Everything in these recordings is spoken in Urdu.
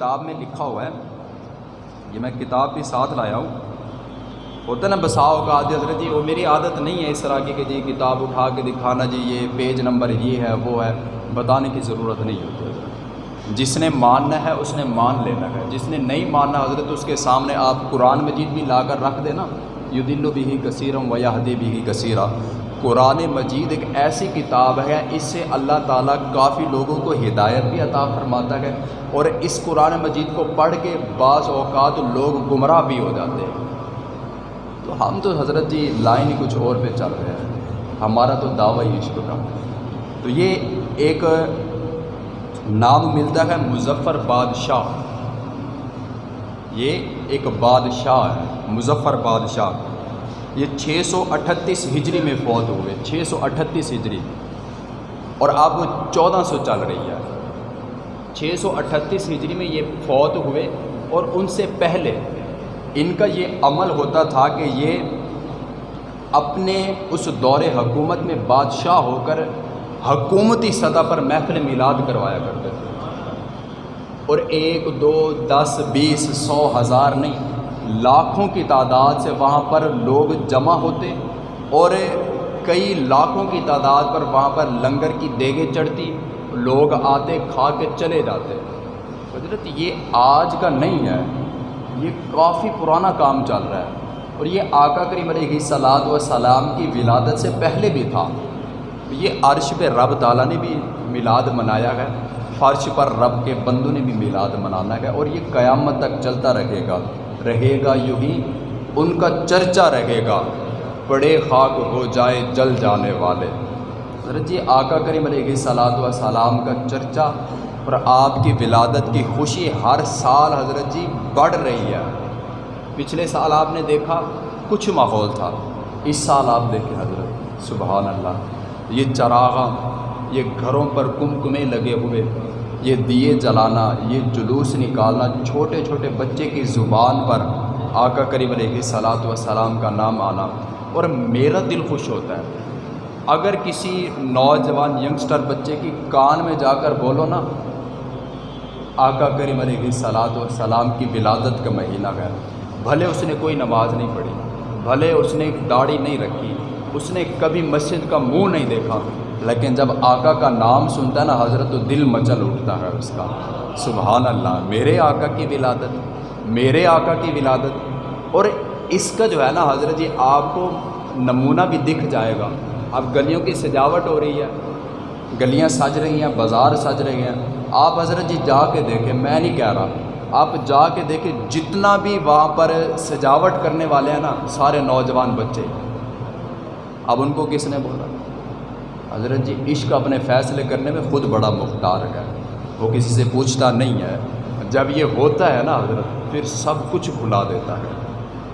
کتاب میں لکھا ہوا ہے۔ یہ میں کتاب بھی ساتھ لایا ہوں۔ ہوتا نا بساؤ کا عادت، حضرت جی وہ میری عادت نہیں ہے اس طرح کی کہ جی کتاب اٹھا کے دکھانا جی یہ پیج نمبر یہ ہے، وہ ہے۔ بتانے کی ضرورت نہیں ہوتی۔ حضرت جس نے ماننا ہے، اس نے مان لینا ہے۔ جس نے نہیں ماننا، حضرت، اس کے سامنے آپ قرآن مجید بھی لا کر رکھ دینا۔ یو دل بھی کثیرم و یادی بھی کثیرہ قرآن مجید ایک ایسی کتاب ہے، اس سے اللہ تعالیٰ کافی لوگوں کو ہدایت بھی عطا فرماتا ہے اور اس قرآن مجید کو پڑھ کے بعض اوقات لوگ گمراہ بھی ہو جاتے ہیں۔ تو ہم تو حضرت جی لائن ہی کچھ اور پہ چل رہے ہیں۔ ہمارا تو دعوی عشق کا تو یہ ایک نام ملتا ہے مظفر بادشاہ۔ یہ ایک بادشاہ ہے، مظفر بادشاہ۔ یہ چھ سو اٹھتیس ہجری میں فوت ہوئے، چھ سو اٹھتیس ہجری۔ اور اب وہ چودہ سو چل رہی ہے۔ چھ سو اٹھتیس ہجری میں یہ فوت ہوئے اور ان سے پہلے ان کا یہ عمل ہوتا تھا کہ یہ اپنے اس دور حکومت میں بادشاہ ہو کر حکومتی سطح پر محفل میلاد کروایا کرتے تھے۔ اور ایک، دو، دس، بیس، سو ہزار نہیں۔ لاکھوں کی تعداد سے وہاں پر لوگ جمع ہوتے اور کئی لاکھوں کی تعداد پر وہاں پر لنگر کی دیگیں چڑھتی لوگ آتے کھا کے چلے جاتے حضرت، یہ آج کا نہیں ہے۔ یہ کافی پرانا کام چل رہا ہے۔ اور یہ آقا کریم علیہ سلاد و سلام کی ولادت سے پہلے بھی تھا۔ یہ عرش پہ رب تعالیٰ نے بھی میلاد منایا ہے۔ فرش پر رب کے بندوں نے بھی میلاد منانا ہے اور یہ قیامت تک چلتا رہے گا۔ رہے گا یوں ہی، ان کا چرچا رہے گا۔ بڑے خاک ہو جائے جل جانے والے۔ حضرت جی آقا کریم علیہ صلاحت و سلام کا چرچا اور آپ کی ولادت کی خوشی ہر سال حضرت جی بڑھ رہی ہے۔ پچھلے سال آپ نے دیکھا، کچھ ماحول تھا۔ اس سال آپ دیکھیں حضرت، سبحان اللہ۔ یہ چراغاں، یہ گھروں پر کم کمیں لگے ہوئے۔ یہ دیے جلانا، یہ جلوس نکالنا چھوٹے چھوٹے بچے کی زبان پر آقا کریم علیہ صلاحت و سلام کا نام آنا اور میرا دل خوش ہوتا ہے۔ اگر کسی نوجوان ینگسٹر بچے کی کان میں جا کر بولو نا، آقا کریم علیہ صلاحت و سلام کی ولادت کا مہینہ ہے۔ بھلے اس نے کوئی نماز نہیں پڑھی، بھلے اس نے داڑھی نہیں رکھی، اس نے کبھی مسجد کا منہ نہیں دیکھا۔ لیکن جب آقا کا نام سنتا ہے نا، حضرت تو دل مچل اٹھتا ہے اس کا۔ سبحان اللہ، میرے آقا کی ولادت، میرے آقا کی ولادت۔ اور اس کا جو ہے نا، حضرت جی آپ کو نمونہ بھی دکھ جائے گا۔ اب گلیوں کی سجاوٹ ہو رہی ہے، گلیاں سج رہی ہیں، بازار سج رہی ہیں۔ آپ حضرت جی جا کے دیکھیں، میں نہیں کہہ رہا۔ آپ جا کے دیکھیں، جتنا بھی وہاں پر سجاوٹ کرنے والے ہیں نا، سارے نوجوان بچے۔ اب ان کو کس نے بولا؟ حضرت جی عشق اپنے فیصلے کرنے میں خود بڑا مختار ہے۔ وہ کسی سے پوچھتا نہیں ہے۔ جب یہ ہوتا ہے نا حضرت، پھر سب کچھ بھلا دیتا ہے۔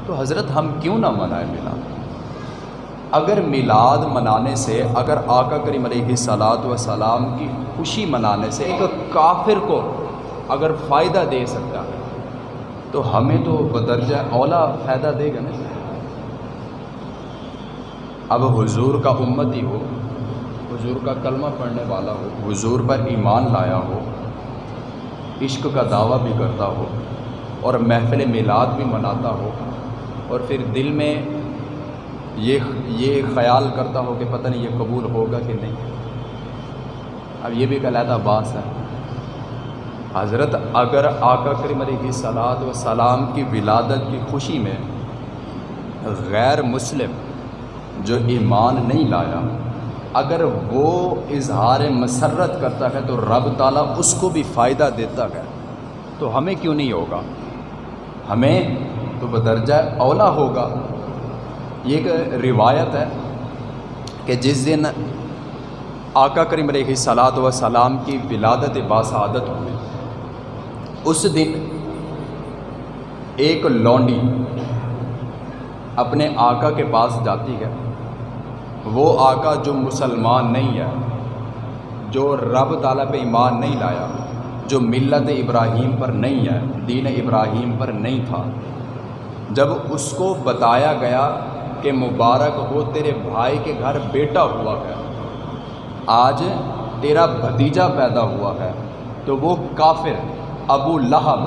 تو حضرت، ہم کیوں نہ منائیں میلاد اگر میلاد منانے سے، اگر آقا کریم علیہ صلاحت و سلام کی خوشی منانے سے ایک کافر کو اگر فائدہ دے سکتا ہے، تو ہمیں تو بدرجہ اولا فائدہ دے گا نا۔ اب حضور کا امت ہی ہو حضور کا کلمہ پڑھنے والا ہو، حضور پر ایمان لایا ہو، عشق کا دعویٰ بھی کرتا ہو، اور محفل میلاد بھی مناتا ہو، اور پھر دل میں یہ یہ خیال کرتا ہو کہ پتہ نہیں یہ قبول ہوگا کہ نہیں۔ اب یہ بھی علیحدہ باس ہے۔ حضرت اگر آقا کریم علیہ صلاحت و سلام کی ولادت کی خوشی میں غیر مسلم جو ایمان نہیں لایا اگر وہ اظہار مسرت کرتا ہے تو رب تعالیٰ اس کو بھی فائدہ دیتا ہے۔ تو ہمیں کیوں نہیں ہوگا؟ ہمیں تو بدرجہ اولا ہوگا۔ یہ ایک روایت ہے کہ جس دن آقا کریم علیہ صلاحت و سلام کی ولادت باسعادت ہوئی۔ اس دن ایک لونڈی اپنے آقا کے پاس جاتی ہے۔ وہ آقا جو مسلمان نہیں ہے، جو رب تعالیٰ پہ ایمان نہیں لایا، جو ملت ابراہیم پر نہیں ہے، دین ابراہیم پر نہیں تھا۔ جب اس کو بتایا گیا کہ مبارک ہو، تیرے بھائی کے گھر بیٹا ہوا ہے، آج تیرا بھتیجا پیدا ہوا ہے، تو وہ کافر ابو لہب،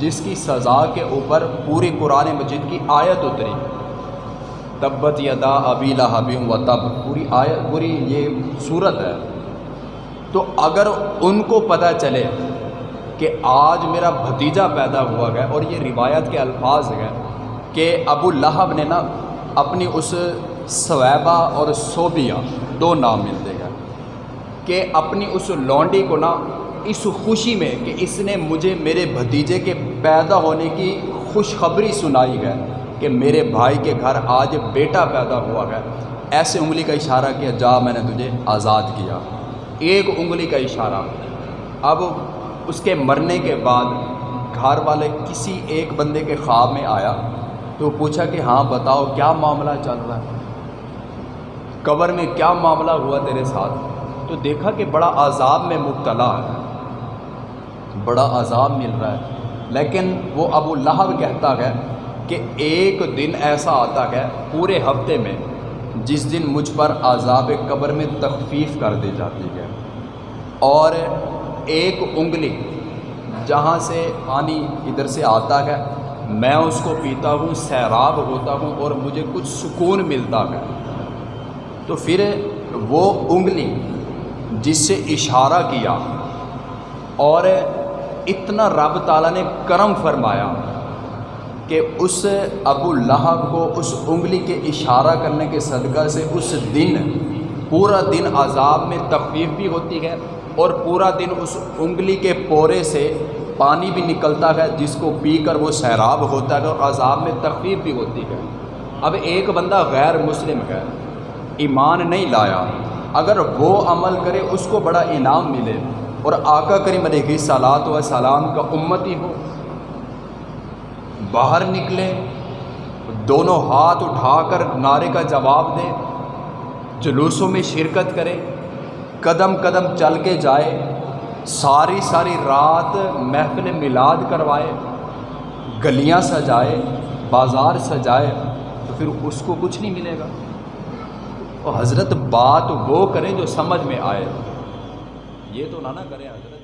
جس کی سزا کے اوپر پوری قرآن مجید کی آیت اتری۔ تبت یدا ابی لہب و تب۔ پوری آیت، پوری یہ صورت ہے۔ تو اگر ان کو پتہ چلے کہ آج میرا بھتیجا پیدا ہوا گیا اور یہ روایت کے الفاظ ہیں کہ ابو لہب نے نا اپنی اس سویبہ اور صوبیہ دو نام ملتے گئے کہ اپنی اس لونڈی کو نا اس خوشی میں کہ اس نے مجھے میرے بھتیجے کے پیدا ہونے کی خوشخبری سنائی ہے۔ کہ میرے بھائی کے گھر آج بیٹا پیدا ہوا ہے۔ ایسے انگلی کا اشارہ کیا جا میں نے تجھے آزاد کیا۔ ایک انگلی کا اشارہ۔ اب اس کے مرنے کے بعد گھر والے کسی ایک بندے کے خواب میں آیا تو پوچھا کہ ہاں بتاؤ کیا معاملہ چل رہا ہے؟ قبر میں کیا معاملہ ہوا تیرے ساتھ؟ تو دیکھا کہ بڑا عذاب میں مبتلا ہے۔ بڑا عذاب مل رہا ہے۔ لیکن وہ ابو لہب کہتا ہے کہ ایک دن ایسا آتا ہے پورے ہفتے میں جس دن مجھ پر عذاب قبر میں تخفیف کر دی جاتی ہے۔ اور ایک انگلی جہاں سے پانی ادھر سے آتا ہے، میں اس کو پیتا ہوں، سیراب ہوتا ہوں اور مجھے کچھ سکون ملتا ہے۔ تو پھر وہ انگلی جس سے اشارہ کیا اور اتنا رب تعالیٰ نے کرم فرمایا کہ اس ابو لہب کو اس انگلی کے اشارہ کرنے کے صدقہ سے اس دن، پورا دن عذاب میں تخفیف بھی ہوتی ہے اور پورا دن اس انگلی کے پورے سے پانی بھی نکلتا ہے، جس کو پی کر وہ سیراب ہوتا ہے اور عذاب میں تخفیف بھی ہوتی ہے۔ اب ایک بندہ غیر مسلم ہے، ایمان نہیں لایا۔ اگر وہ عمل کرے، اس کو بڑا انعام ملے۔ اور آقا کریم علیہ صلاحت و سلام کا امتی ہو۔ باہر نکلے، دونوں ہاتھ اٹھا کر نعرے کا جواب دے، جلوسوں میں شرکت کرے، قدم قدم چل کے جائے، ساری ساری رات محفل میلاد کروائے، گلیاں سجائے، بازار سجائے، تو پھر اس کو کچھ نہیں ملے گا۔ اور حضرت بات وہ کریں جو سمجھ میں آئے۔ یہ تو نہ نہ کریں حضرت۔